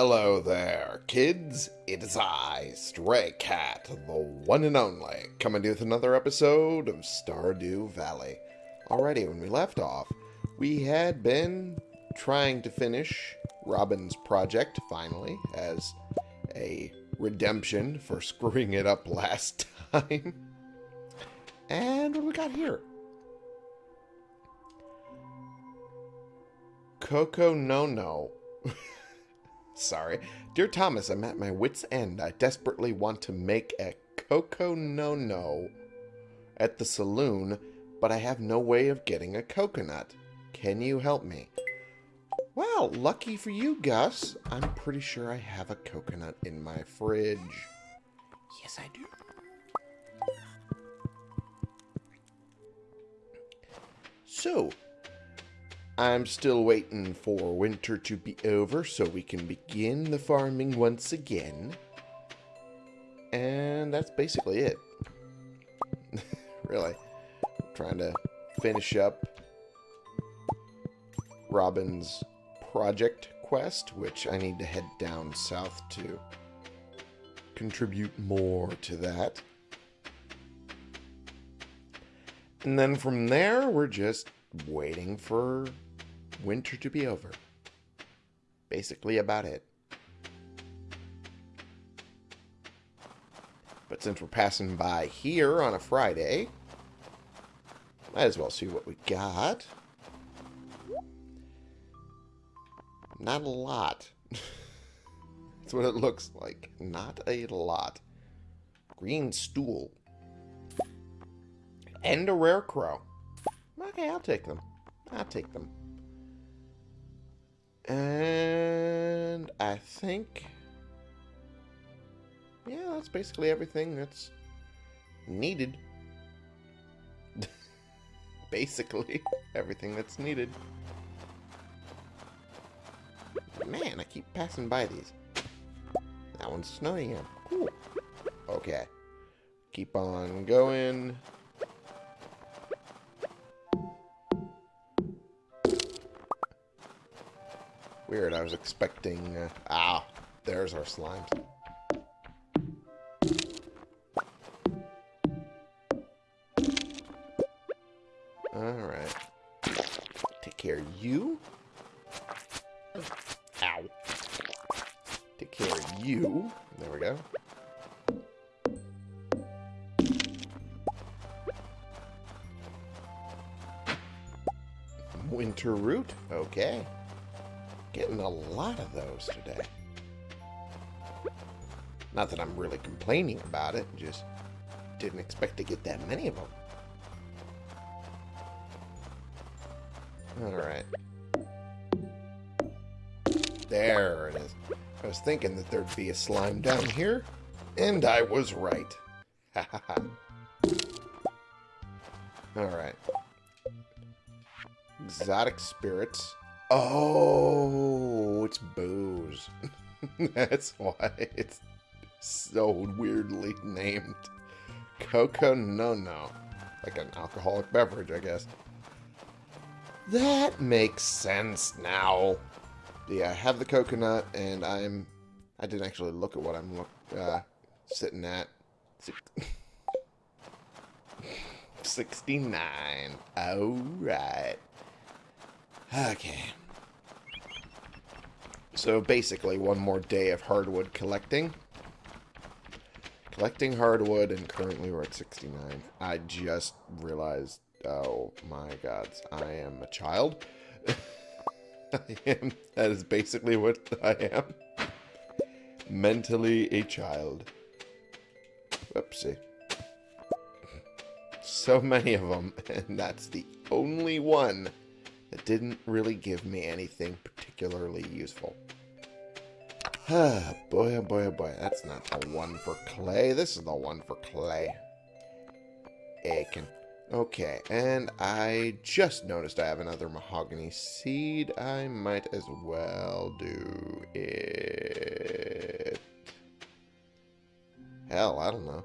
Hello there, kids. It is I, Stray Cat, the one and only, coming to you with another episode of Stardew Valley. Already, when we left off, we had been trying to finish Robin's project, finally, as a redemption for screwing it up last time. And what do we got here? Coco No No. Sorry. Dear Thomas, I'm at my wit's end. I desperately want to make a Coco No No at the saloon, but I have no way of getting a coconut. Can you help me? Well, lucky for you, Gus. I'm pretty sure I have a coconut in my fridge. Yes, I do. So, I'm still waiting for winter to be over so we can begin the farming once again. And that's basically it. really. trying to finish up Robin's project quest, which I need to head down south to contribute more to that. And then from there, we're just waiting for winter to be over. Basically about it. But since we're passing by here on a Friday, might as well see what we got. Not a lot. That's what it looks like. Not a lot. Green stool. And a Rarecrow. Okay, I'll take them. I'll take them. And I think... Yeah, that's basically everything that's needed. basically, everything that's needed. Man, I keep passing by these. That one's snowing again. Cool. Okay. Keep on going. Weird, I was expecting... Uh, ah, there's our slimes. Alright. Take care of you. Ow. Take care of you. There we go. Winter root. Okay. Getting a lot of those today. Not that I'm really complaining about it, just didn't expect to get that many of them. Alright. There it is. I was thinking that there'd be a slime down here, and I was right. Alright. Exotic spirits. Oh, it's booze. That's why it's so weirdly named. Coco No No. Like an alcoholic beverage, I guess. That makes sense now. Yeah, I have the coconut, and I'm... I didn't actually look at what I'm look, uh, sitting at. 69. Alright. Okay. So basically, one more day of hardwood collecting. Collecting hardwood, and currently we're at 69. I just realized, oh my gods, I am a child. I am, that is basically what I am. Mentally a child. Whoopsie. So many of them, and that's the only one that didn't really give me anything particularly useful. Ah, boy, oh boy, oh boy. That's not the one for clay. This is the one for clay. Aiken. Okay, and I just noticed I have another mahogany seed. I might as well do it. Hell, I don't know.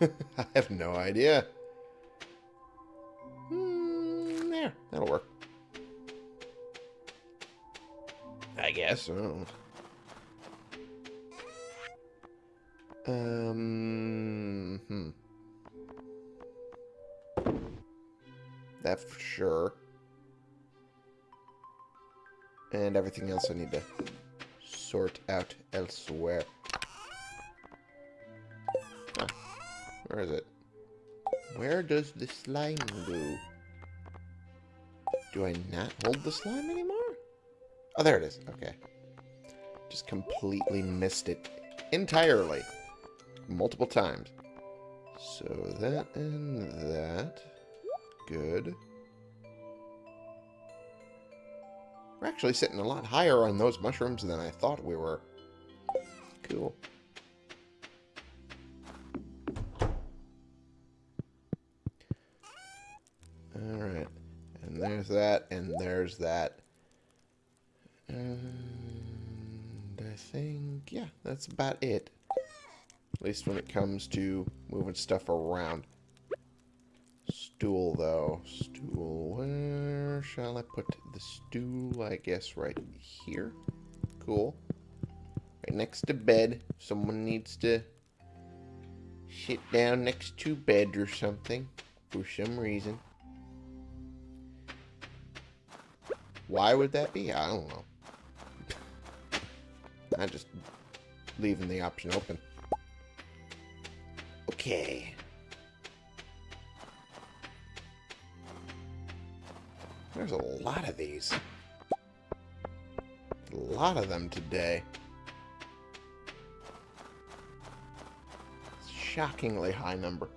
I have no idea. Hmm, there, that'll work. Guess. Um, hmm. That for sure. And everything else I need to sort out elsewhere. Huh. Where is it? Where does the slime go? Do I not hold the slime anymore? Oh, there it is. Okay. Just completely missed it entirely. Multiple times. So that and that. Good. We're actually sitting a lot higher on those mushrooms than I thought we were. Cool. Alright. And there's that, and there's that. And I think, yeah, that's about it. At least when it comes to moving stuff around. Stool, though. Stool. Where shall I put the stool? I guess right here. Cool. Right next to bed. Someone needs to sit down next to bed or something. For some reason. Why would that be? I don't know. I'm just leaving the option open. Okay. There's a lot of these. A lot of them today. Shockingly high number.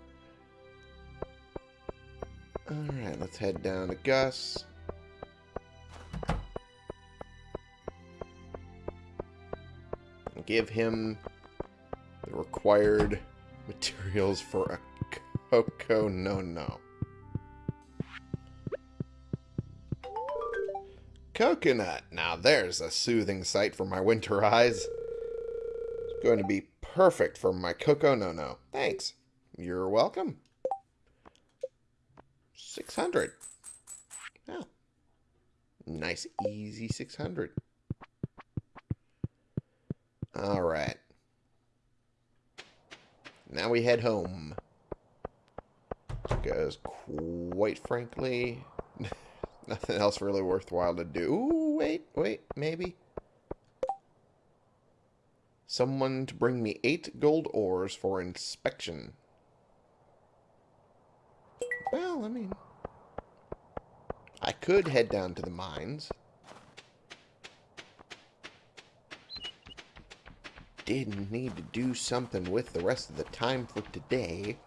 Alright, let's head down to Gus. Give him the required materials for a Coco No No. Coconut. Now there's a soothing sight for my winter eyes. It's going to be perfect for my Coco No No. Thanks. You're welcome. 600. Oh. Nice, easy 600. Alright. Now we head home. Because, quite frankly, nothing else really worthwhile to do. Ooh, wait, wait, maybe. Someone to bring me eight gold ores for inspection. Well, I mean... I could head down to the mines. Did need to do something with the rest of the time for today.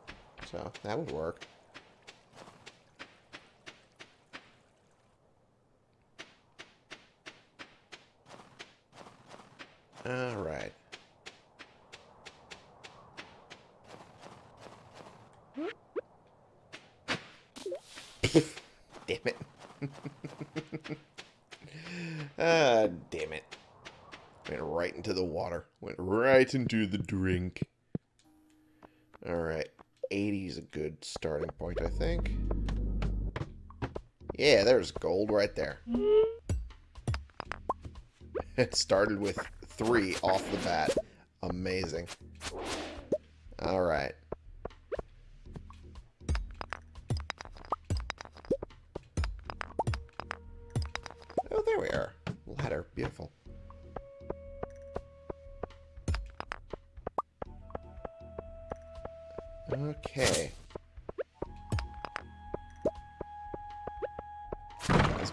So, that would work. Alright. damn it. ah, damn it. Went right into the water. Went right into the drink. Alright. 80 is a good starting point, I think. Yeah, there's gold right there. It started with three off the bat. Amazing. Alright.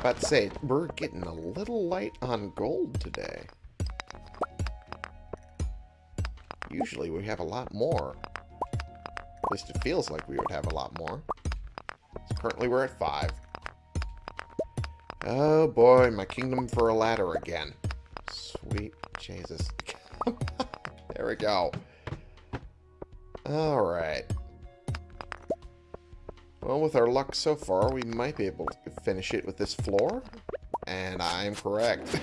About to say, we're getting a little light on gold today. Usually we have a lot more. At least it feels like we would have a lot more. So currently we're at five. Oh boy, my kingdom for a ladder again. Sweet Jesus. there we go. Alright. Well, with our luck so far, we might be able to finish it with this floor. And I'm correct.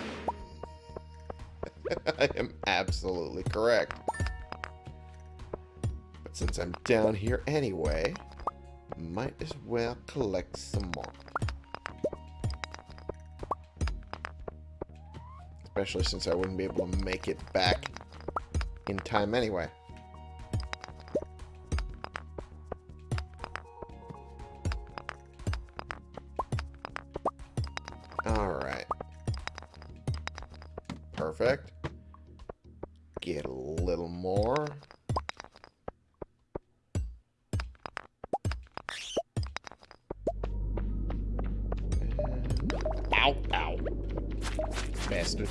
I am absolutely correct. But since I'm down here anyway, might as well collect some more. Especially since I wouldn't be able to make it back in time anyway. Get a little more. Ow, ow. Bastard.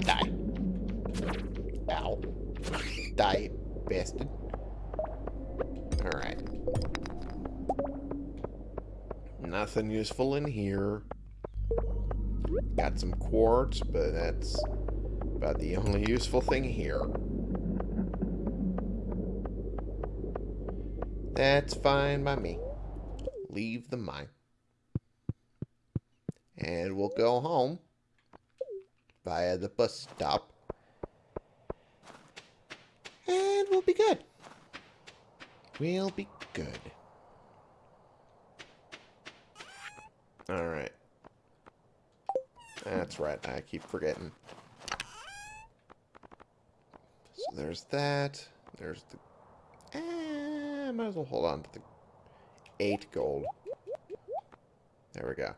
Die. Ow. Die, bastard. Alright. Nothing useful in here. Quartz, but that's about the only useful thing here. That's fine by me. Leave the mine. And we'll go home via the bus stop. And we'll be good. We'll be good. Alright. That's right, I keep forgetting. So there's that. There's the... Eh, might as well hold on to the 8 gold. There we go.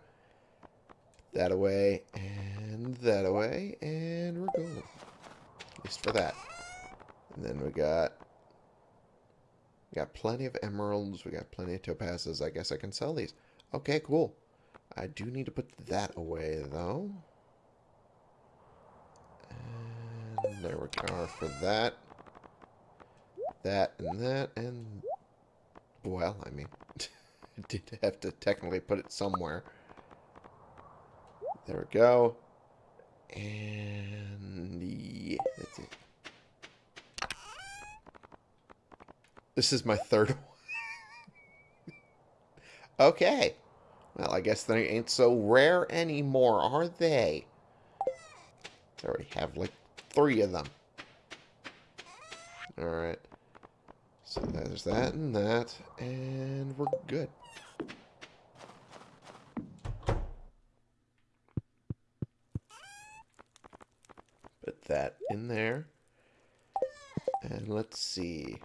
That away, and that away, and we're golden. At least for that. And then we got... We got plenty of emeralds, we got plenty of topazes. I guess I can sell these. Okay, cool. I do need to put that away, though. And there we are for that. That and that, and... Well, I mean, I did have to technically put it somewhere. There we go. And... Yeah, that's it. This is my third one. okay. Well, I guess they ain't so rare anymore, are they? I already have like three of them. Alright. So there's that and that, and we're good. Put that in there. And let's see.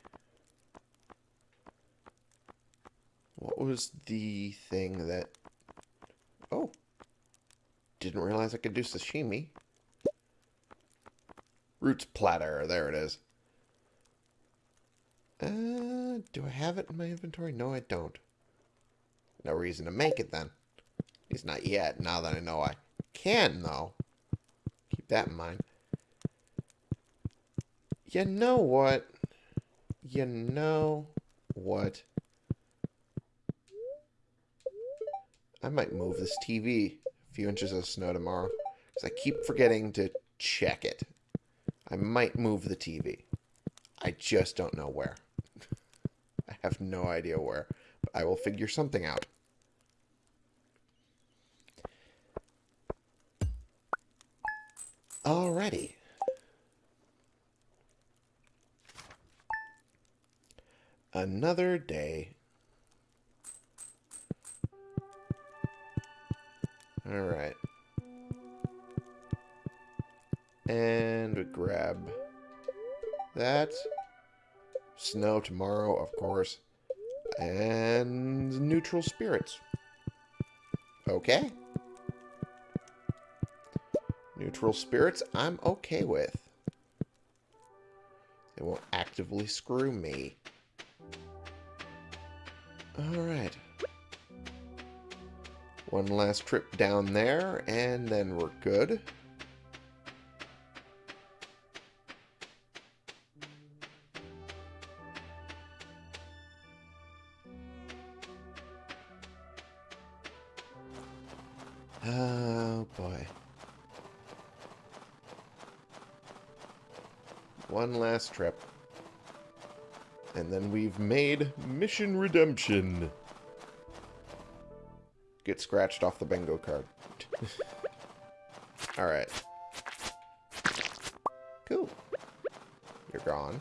What was the thing that... Oh. Didn't realize I could do sashimi. Roots platter. There it is. Uh, do I have it in my inventory? No, I don't. No reason to make it then. Least not yet, now that I know I can, though. Keep that in mind. You know what? You know what? I might move this TV a few inches of snow tomorrow. Because I keep forgetting to check it. I might move the TV. I just don't know where. I have no idea where. But I will figure something out. Alrighty. Another day. Alright. And grab that. Snow tomorrow, of course. And neutral spirits. Okay. Neutral spirits, I'm okay with. They won't actively screw me. Alright. One last trip down there, and then we're good. Oh, boy. One last trip. And then we've made Mission Redemption. Get scratched off the bingo card. Alright. Cool. You're gone.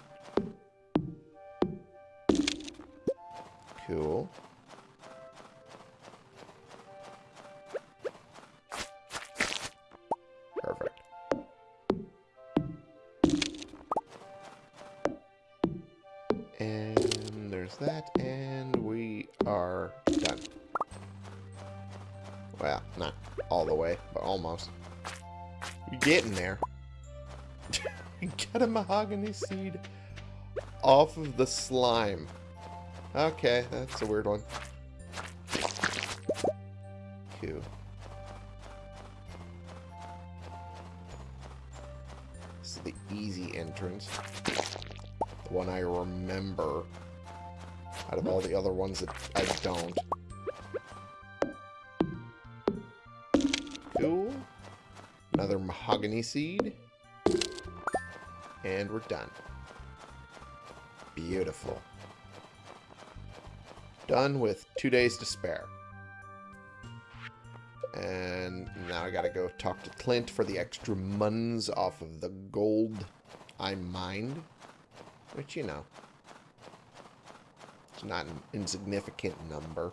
Cool. Getting there. Get a mahogany seed off of the slime. Okay, that's a weird one. Seed. And we're done. Beautiful. Done with two days to spare. And now I gotta go talk to Clint for the extra muns off of the gold I mined. Which, you know, it's not an insignificant number.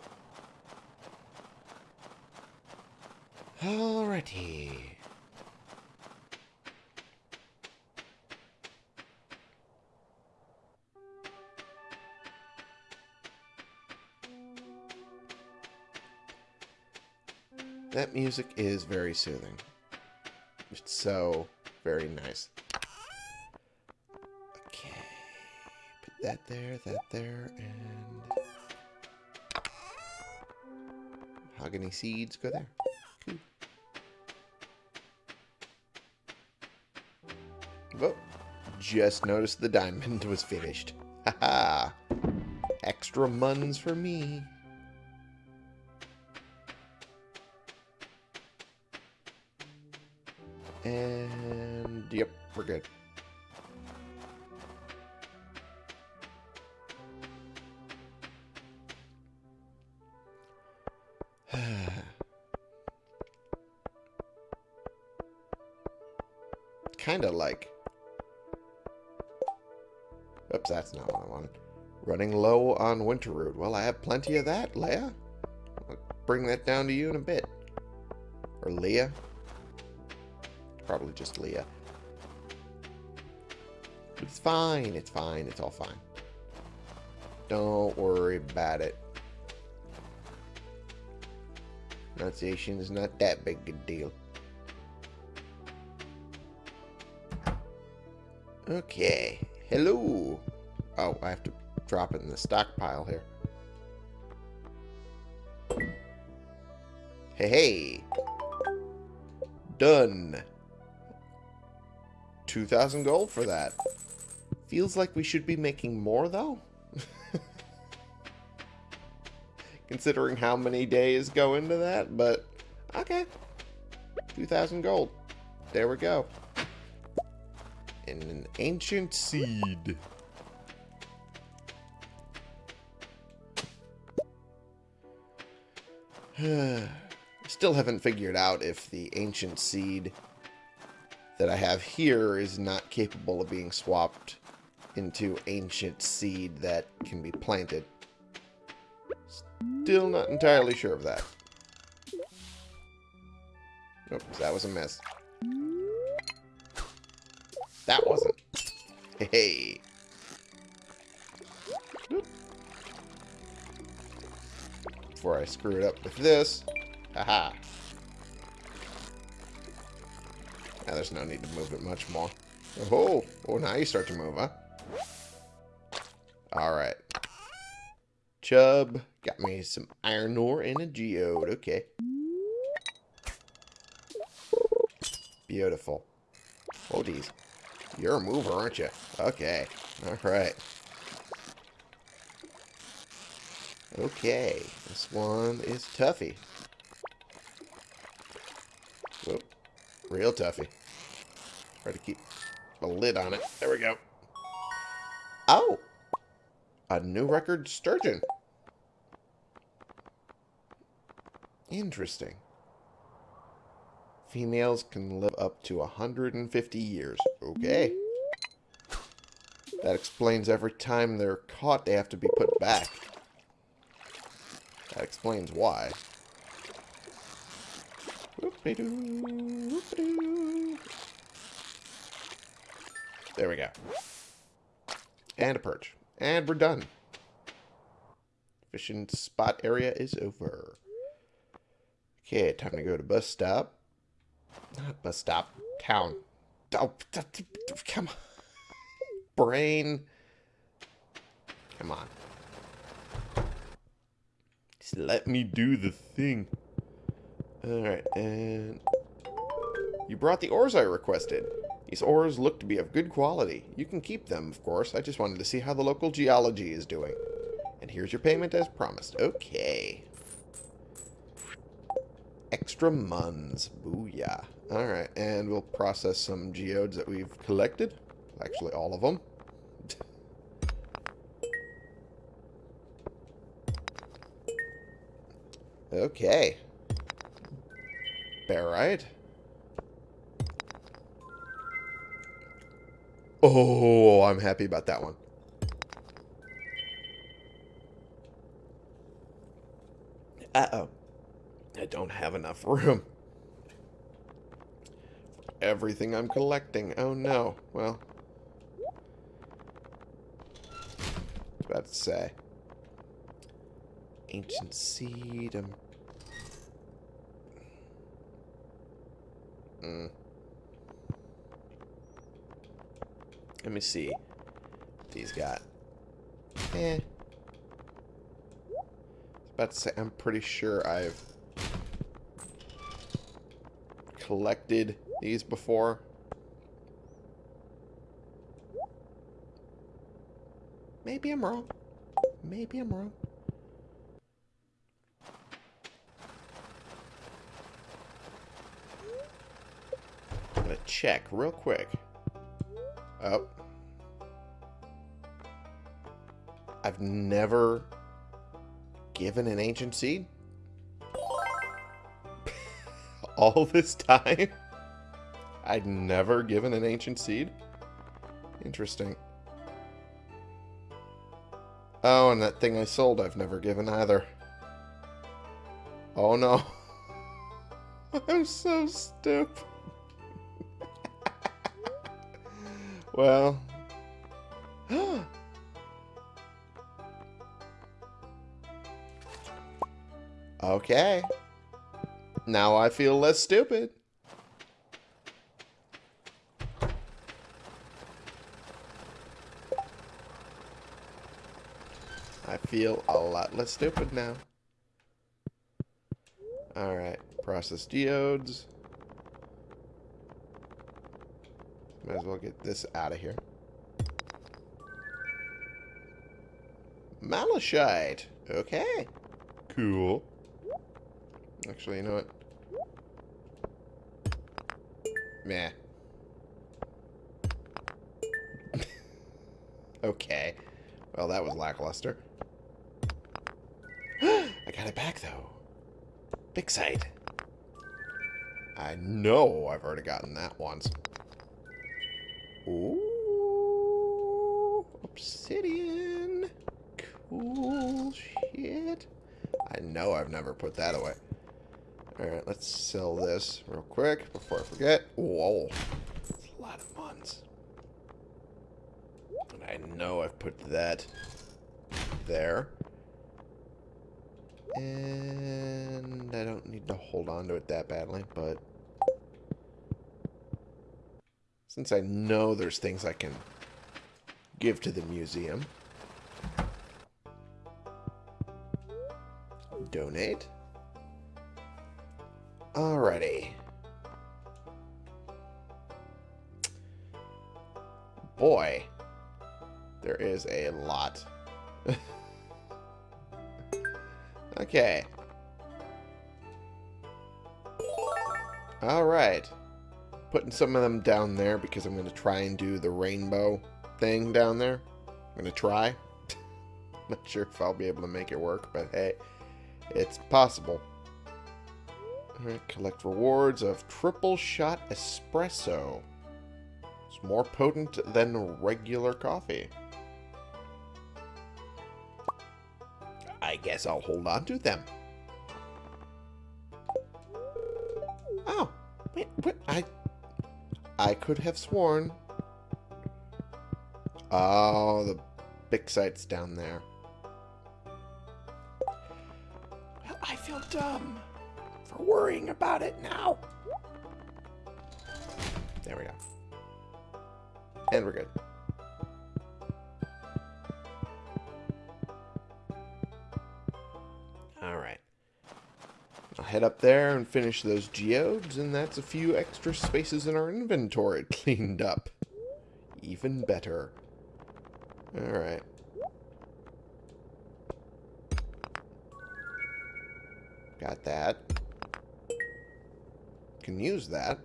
Alrighty. That music is very soothing. It's so very nice. Okay. Put that there, that there, and... Mahogany seeds go there. Cool. Oh, just noticed the diamond was finished. Haha. Extra muns for me. We're good. kind of like... Oops, that's not what I wanted. Running low on winter root. Well, I have plenty of that, Leia. I'll bring that down to you in a bit. Or Leah. Probably just Leah. It's fine. It's fine. It's all fine. Don't worry about it. Pronunciation is not that big a deal. Okay. Hello. Oh, I have to drop it in the stockpile here. Hey, hey. Done. 2,000 gold for that. Feels like we should be making more, though. Considering how many days go into that, but okay. 2,000 gold. There we go. And an ancient seed. Still haven't figured out if the ancient seed that I have here is not capable of being swapped into ancient seed that can be planted. Still not entirely sure of that. Oops, that was a mess. That wasn't. Hey. Before I screw it up with this. Haha. Now there's no need to move it much more. Oh, oh, now you start to move, huh? Alright. Chub got me some iron ore and a geode. Okay. Beautiful. Oh, geez. You're a mover, aren't you? Okay. Alright. Okay. This one is toughy. Whoop. Real toughy. Try to keep a lid on it. There we go. Oh! A new record sturgeon. Interesting. Females can live up to 150 years. Okay. That explains every time they're caught, they have to be put back. That explains why. There we go. And a perch. And we're done. Fishing spot area is over. Okay, time to go to bus stop. Not bus stop. Town. Oh, come on. brain. Come on. Just let me do the thing. Alright, and... You brought the ores I requested. These ores look to be of good quality. You can keep them, of course. I just wanted to see how the local geology is doing. And here's your payment as promised. Okay. Extra muns. Booyah. Alright, and we'll process some geodes that we've collected. Actually, all of them. okay. Barite. Oh, I'm happy about that one. Uh-oh. I don't have enough room. Everything I'm collecting. Oh, no. Well. About to say. Ancient seed. Um. Mm. Let me see. What these got. Eh about to say, I'm pretty sure I've collected these before. Maybe I'm wrong. Maybe I'm wrong. I'm gonna check real quick. Oh. I've never given an ancient seed? All this time? I'd never given an ancient seed? Interesting. Oh, and that thing I sold I've never given either. Oh no. I'm so stupid. Well. Okay. Now I feel less stupid. I feel a lot less stupid now. Alright, process geodes. Might as well get this out of here. Malachite. Okay. Cool. Actually, you know what? Meh. okay. Well, that was lackluster. I got it back, though. Bixite. I know I've already gotten that once. Ooh. Obsidian. Cool shit. I know I've never put that away. Alright, let's sell this real quick before I forget. Whoa. That's a lot of months. And I know I've put that there. And I don't need to hold on to it that badly, but... Since I know there's things I can give to the museum. Donate. Alrighty. Boy, there is a lot. okay. Alright. Putting some of them down there because I'm going to try and do the rainbow thing down there. I'm going to try. Not sure if I'll be able to make it work, but hey, it's possible. Collect rewards of triple shot espresso. It's more potent than regular coffee. I guess I'll hold on to them. Oh, wait, wait, I, I could have sworn. Oh, the Bixite's down there. dumb for worrying about it now. There we go. And we're good. Alright. I'll head up there and finish those geodes, and that's a few extra spaces in our inventory cleaned up. Even better. Alright. Got that. Can use that.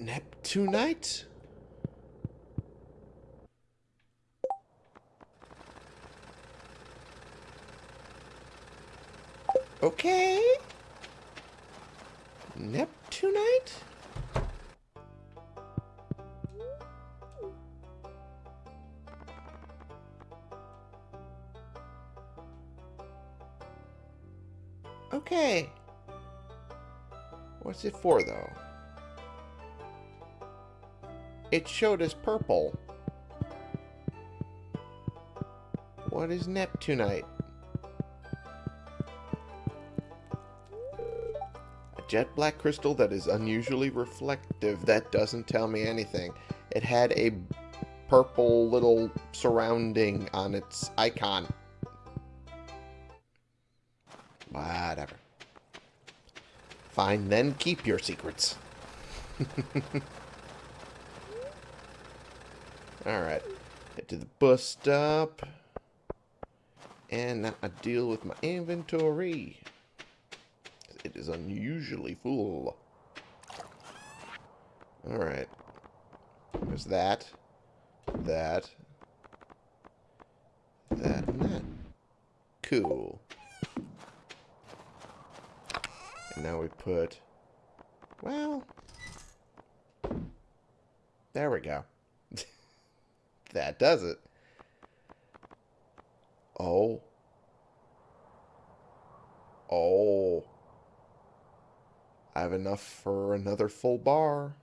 Neptunite? Okay. Neptunite? Okay. What's it for, though? It showed as purple. What is Neptunite? A jet black crystal that is unusually reflective. That doesn't tell me anything. It had a purple little surrounding on its icon. Fine, then keep your secrets. Alright. Head to the bus stop. And now I deal with my inventory. It is unusually full. Alright. There's that. That. That and that. Cool. And now we put... Well... There we go. that does it. Oh. Oh. I have enough for another full bar.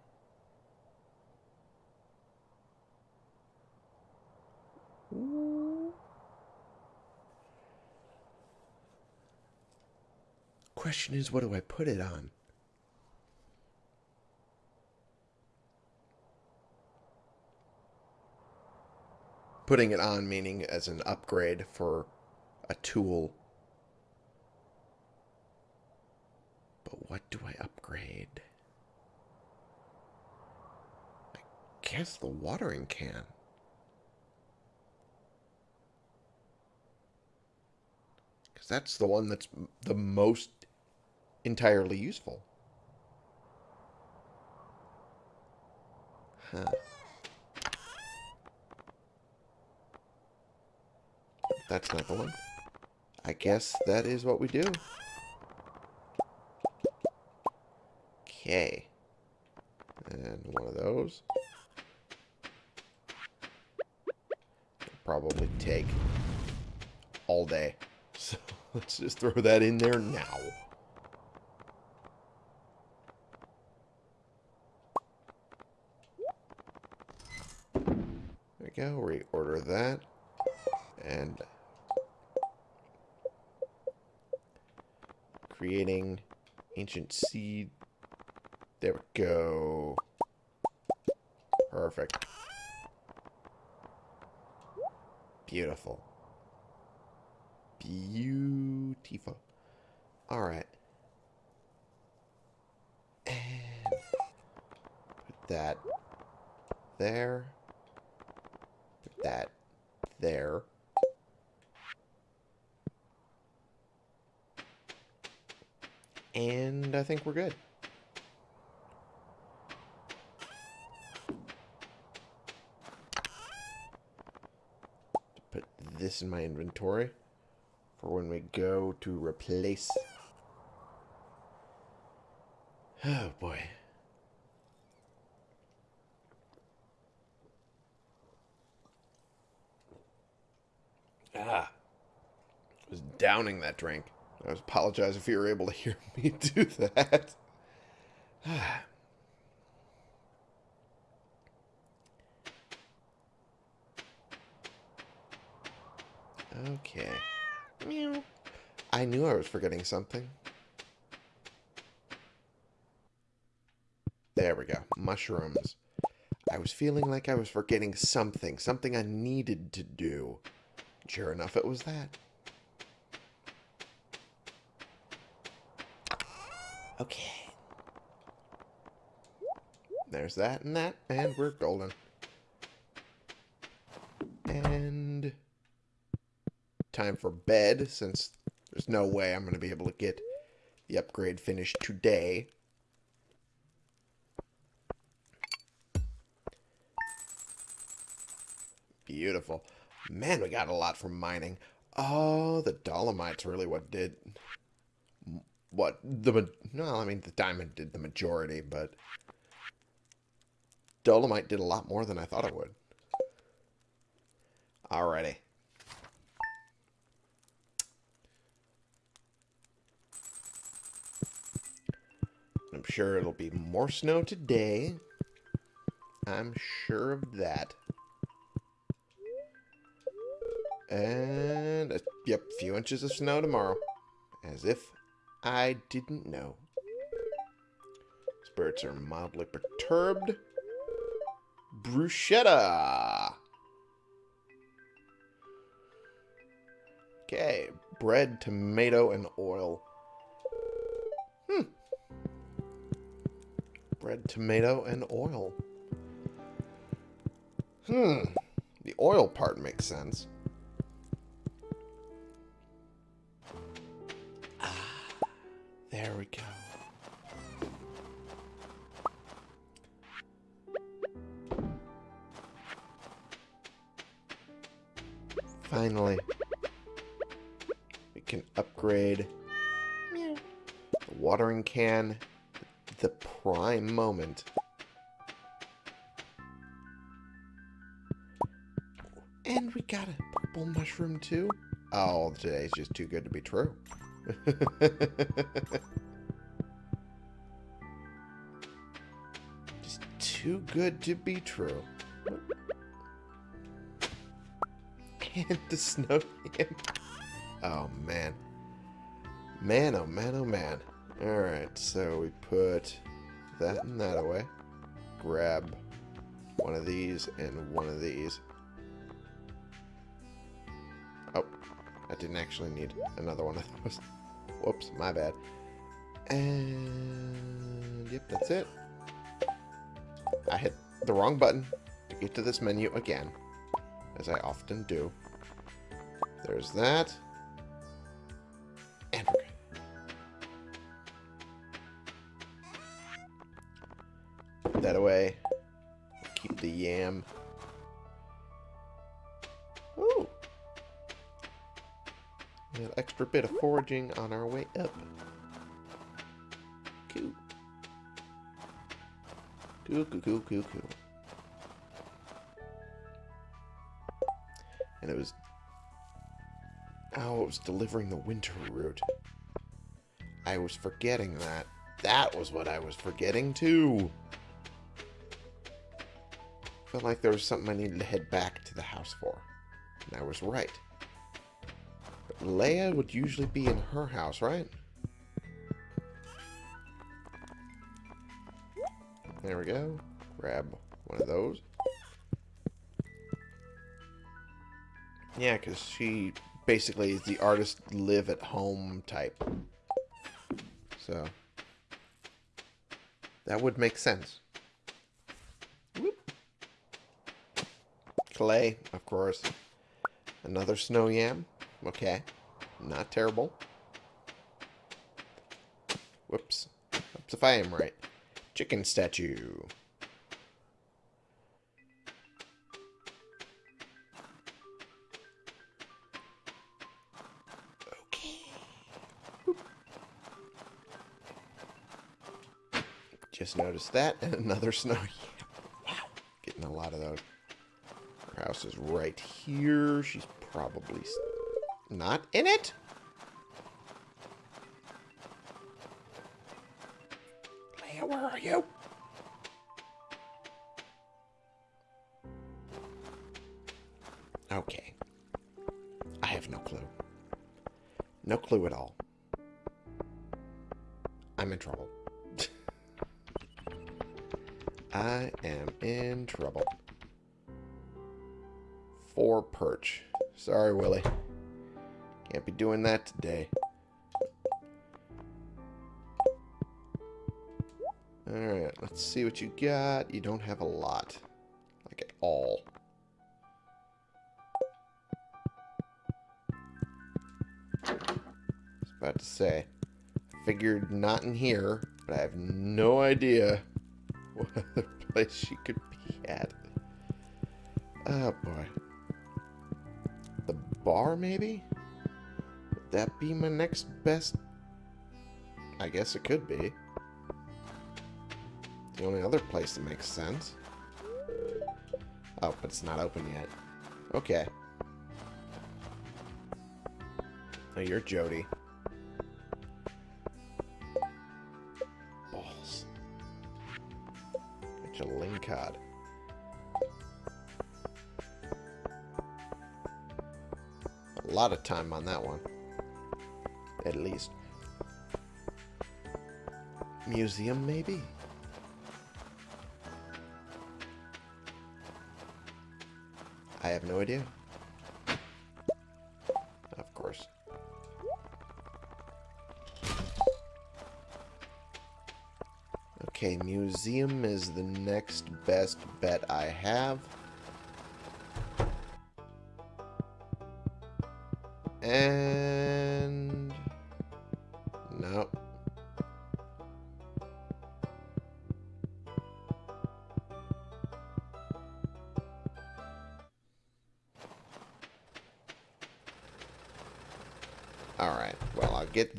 Question is, what do I put it on? Putting it on meaning as an upgrade for a tool. But what do I upgrade? I guess the watering can. Because that's the one that's the most entirely useful. Huh. That's not the one. I guess that is what we do. Okay. And one of those. Probably take all day. So let's just throw that in there now. There we go. Reorder that. And creating ancient seed. There we go. Perfect. Beautiful. Beautiful. Alright. And put that there. Put that there. And I think we're good. Put this in my inventory for when we go to replace. Oh boy. Ah. I was downing that drink. I apologize if you were able to hear me do that. okay. Meow. I knew I was forgetting something. There we go. Mushrooms. I was feeling like I was forgetting something. Something I needed to do. Sure enough, it was that. Okay. There's that and that, and we're golden. And time for bed, since there's no way I'm going to be able to get the upgrade finished today. Beautiful. Man, we got a lot from mining. Oh, the dolomite's really what did... What? the No, I mean, the diamond did the majority, but... Dolomite did a lot more than I thought it would. Alrighty. I'm sure it'll be more snow today. I'm sure of that. And, a, yep, few inches of snow tomorrow. As if I didn't know. Spirits are mildly perturbed. Bruschetta. Okay, bread, tomato, and oil. Hmm. Bread, tomato, and oil. Hmm. The oil part makes sense. There we go. Finally, we can upgrade the watering can the prime moment. And we got a purple mushroom too. Oh, today's just too good to be true. Just too good to be true. And the snow. oh, man. Man, oh, man, oh, man. Alright, so we put that and that away. Grab one of these and one of these. Didn't actually need another one of those. Whoops, my bad. And yep, that's it. I hit the wrong button to get to this menu again, as I often do. There's that. Foraging on our way up. Cool, cool, cool, cool, cool. And it was... Oh, it was delivering the winter root. I was forgetting that. That was what I was forgetting, too. Felt like there was something I needed to head back to the house for. And I was right. Leah would usually be in her house, right? There we go. Grab one of those. Yeah, because she basically is the artist live at home type. So, that would make sense. Whoop. Clay, of course. Another snow yam. Okay. Not terrible. Whoops. Whoops if I am right. Chicken statue. Okay. Just noticed that. And another snow. wow. Getting a lot of those. Her house is right here. She's probably not in it? Leah, where are you? Okay. I have no clue. No clue at all. I'm in trouble. I am in trouble. Four perch. Sorry, Willy. Can't be doing that today. Alright, let's see what you got. You don't have a lot. Like at all. I was about to say. Figured not in here, but I have no idea what other place she could be at. Oh boy. The bar, maybe? That be my next best? I guess it could be. The only other place that makes sense. Oh, but it's not open yet. Okay. Oh, you're Jodi. Balls. Get your link card. A lot of time on that one. At least. Museum, maybe? I have no idea. Of course. Okay, museum is the next best bet I have. And...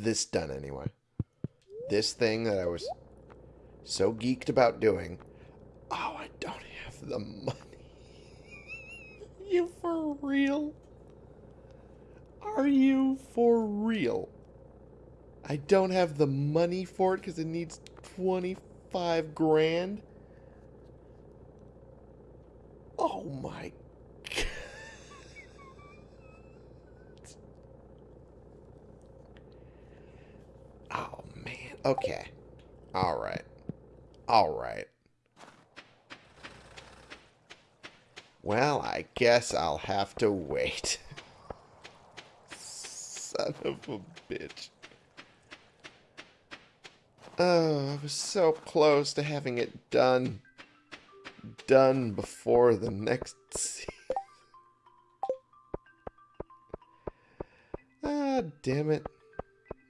this done anyway. This thing that I was so geeked about doing. Oh, I don't have the money. you for real? Are you for real? I don't have the money for it because it needs 25 grand? Oh my god. Oh man. Okay. Alright. Alright. Well, I guess I'll have to wait. Son of a bitch. Oh, I was so close to having it done. Done before the next season. Ah, damn it.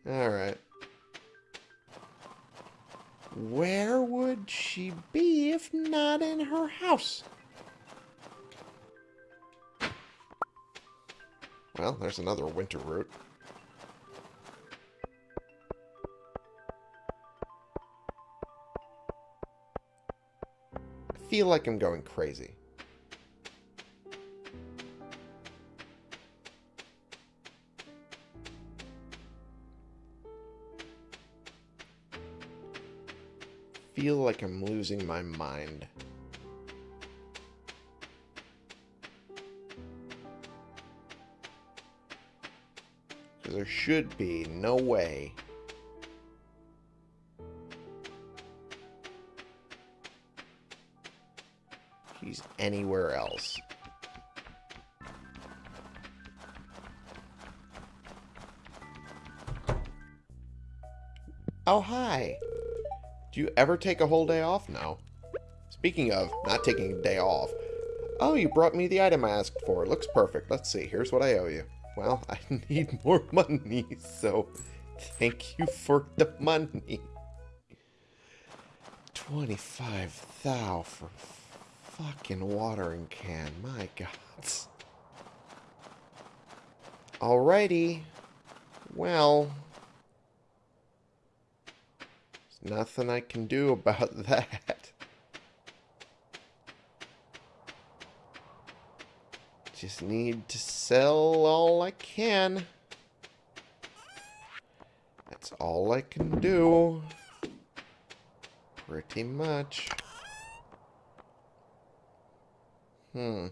Alright. Where would she be if not in her house? Well, there's another winter root. I feel like I'm going crazy. Feel like I'm losing my mind. Because there should be no way she's anywhere else. Oh, hi. Do you ever take a whole day off? No. Speaking of not taking a day off. Oh, you brought me the item I asked for. It looks perfect. Let's see. Here's what I owe you. Well, I need more money, so thank you for the money. 25 thou for fucking watering can. My god. Alrighty. Well, Nothing I can do about that. Just need to sell all I can. That's all I can do. Pretty much. Hmm.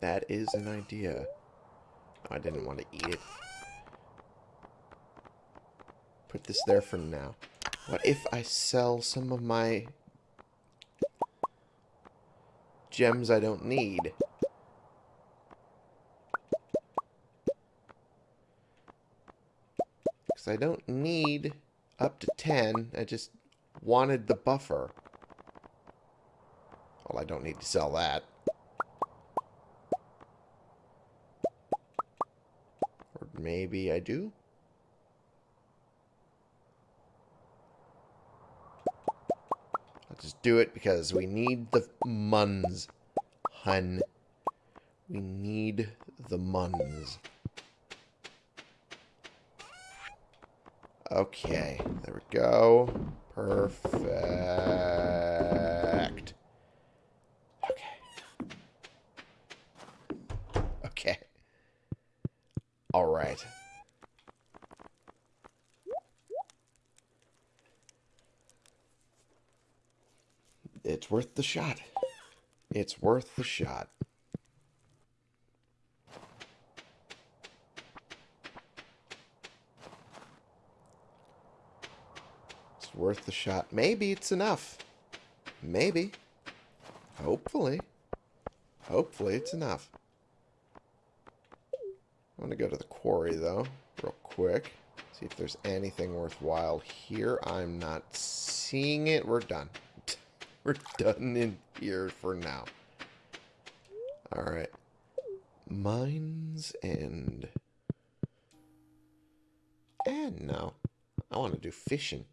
That is an idea. I didn't want to eat it. Put this there for now. What if I sell some of my gems I don't need? Because I don't need up to 10. I just wanted the buffer. Well, I don't need to sell that. Maybe I do? I'll just do it because we need the muns, hun. We need the muns. Okay, there we go. Perfect. Okay. Okay. All right. It's worth the shot. It's worth the shot. It's worth the shot. Maybe it's enough. Maybe. Hopefully. Hopefully it's enough. I'm going to go to the quarry, though, real quick. See if there's anything worthwhile here. I'm not seeing it. We're done. We're done in here for now. Alright. Mines and... And no. I want to do fishing.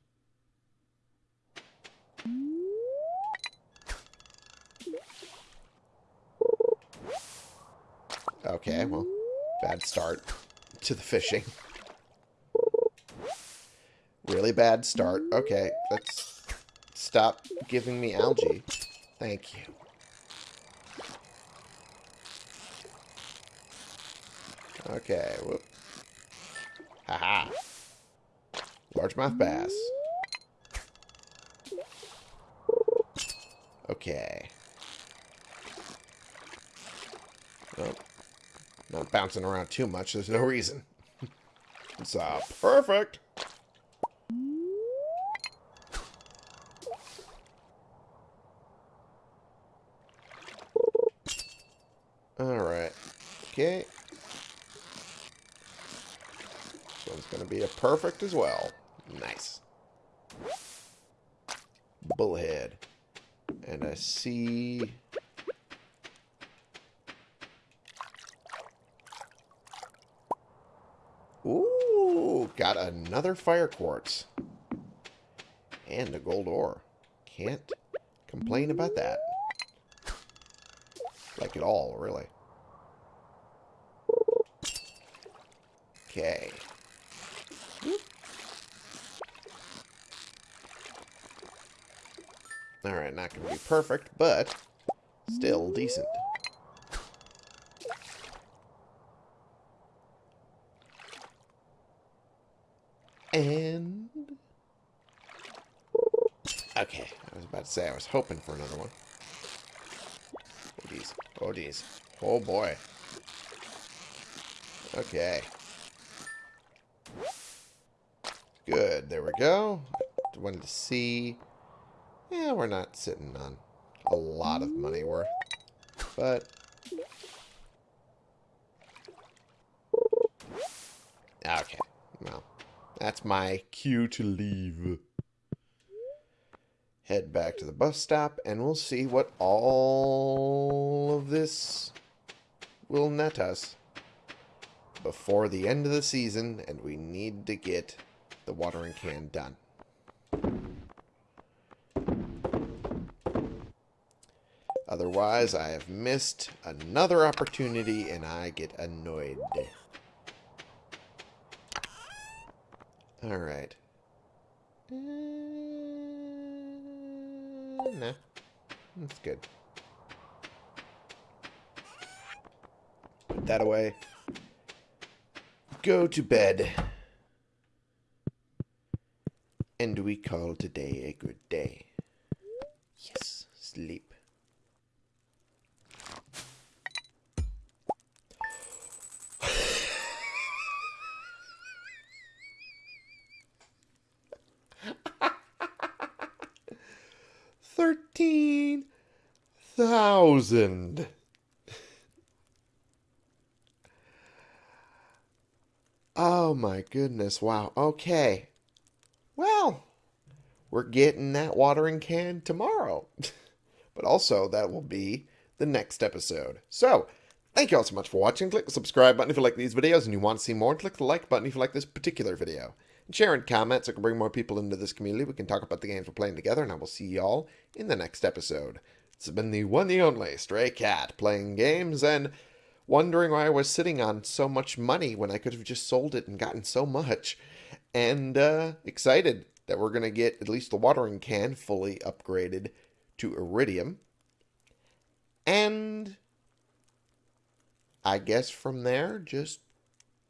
Okay, well, bad start to the fishing. Really bad start. Okay, let's stop giving me algae. Thank you. Okay, whoop. Haha. Largemouth bass. Okay. Not bouncing around too much. There's no reason. it's uh, perfect. Alright. Okay. This one's going to be a perfect as well. Nice. Bullhead. And I see... Ooh, got another fire quartz. And a gold ore. Can't complain about that. Like at all, really. Okay. Alright, not going to be perfect, but still decent. And... Okay, I was about to say I was hoping for another one. Oh, geez. Oh, geez. Oh, boy. Okay. Good. There we go. Wanted to see... Yeah, we're not sitting on a lot of money worth. But... Okay. Well, that's my cue to leave. Head back to the bus stop, and we'll see what all of this will net us before the end of the season, and we need to get the watering can done. Otherwise, I have missed another opportunity, and I get annoyed. Alright. Uh, nah. That's good. Put that away. Go to bed. And we call today a good day. Yes, sleep. Thousand. Oh my goodness. Wow. Okay. Well, we're getting that watering can tomorrow. but also, that will be the next episode. So, thank you all so much for watching. Click the subscribe button if you like these videos and you want to see more. Click the like button if you like this particular video. And share and comment so I can bring more people into this community. We can talk about the games we're playing together. And I will see y'all in the next episode. Has been the one, the only Stray Cat playing games and wondering why I was sitting on so much money when I could have just sold it and gotten so much. And uh, excited that we're going to get at least the watering can fully upgraded to iridium. And I guess from there, just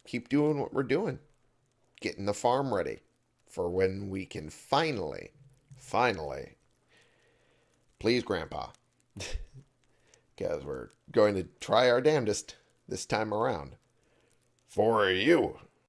keep doing what we're doing. Getting the farm ready for when we can finally, finally, please, Grandpa, because we're going to try our damnedest this time around. For you,